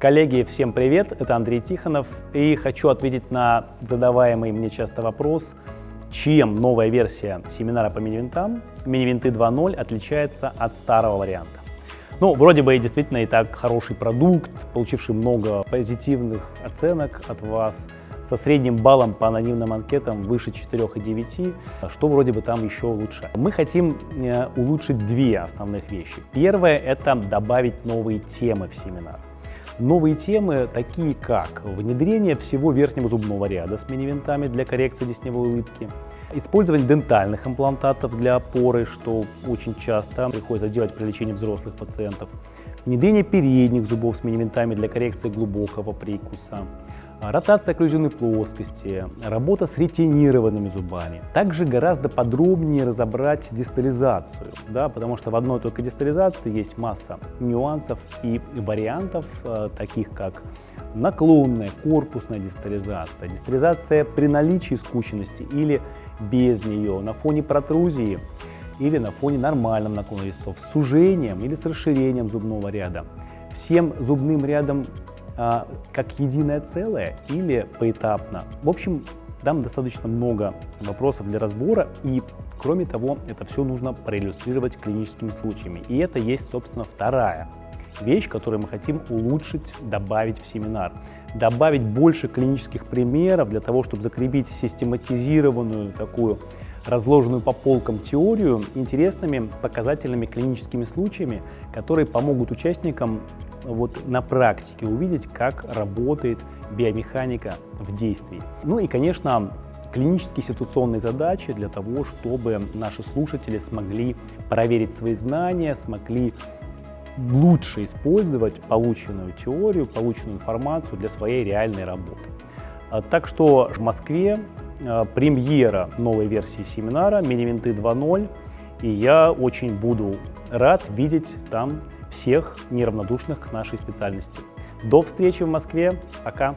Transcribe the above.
Коллеги, всем привет! Это Андрей Тихонов. И хочу ответить на задаваемый мне часто вопрос, чем новая версия семинара по мини-винтам, мини-винты 2.0, отличается от старого варианта. Ну, вроде бы и действительно и так хороший продукт, получивший много позитивных оценок от вас, со средним баллом по анонимным анкетам выше 4,9, что вроде бы там еще лучше. Мы хотим э, улучшить две основных вещи. Первое – это добавить новые темы в семинар. Новые темы, такие как внедрение всего верхнего зубного ряда с мини-винтами для коррекции десневой улыбки, использование дентальных имплантатов для опоры, что очень часто приходится делать при лечении взрослых пациентов, внедрение передних зубов с мини-винтами для коррекции глубокого прикуса, ротация окклюзионной плоскости, работа с ретинированными зубами. Также гораздо подробнее разобрать дистализацию, да, потому что в одной только дистализации есть масса нюансов и вариантов, э, таких как наклонная, корпусная дистализация, дистализация при наличии скученности или без нее, на фоне протрузии или на фоне нормальном наклона резцов, с сужением или с расширением зубного ряда. Всем зубным рядом как единое целое или поэтапно. В общем, там достаточно много вопросов для разбора, и кроме того, это все нужно проиллюстрировать клиническими случаями. И это есть, собственно, вторая вещь, которую мы хотим улучшить, добавить в семинар. Добавить больше клинических примеров для того, чтобы закрепить систематизированную такую разложенную по полкам теорию интересными показательными клиническими случаями, которые помогут участникам вот на практике увидеть, как работает биомеханика в действии. Ну и, конечно, клинические ситуационные задачи для того, чтобы наши слушатели смогли проверить свои знания, смогли лучше использовать полученную теорию, полученную информацию для своей реальной работы. А, так что в Москве а, премьера новой версии семинара «Минивинты 2.0», и я очень буду рад видеть там всех неравнодушных к нашей специальности. До встречи в Москве. Пока.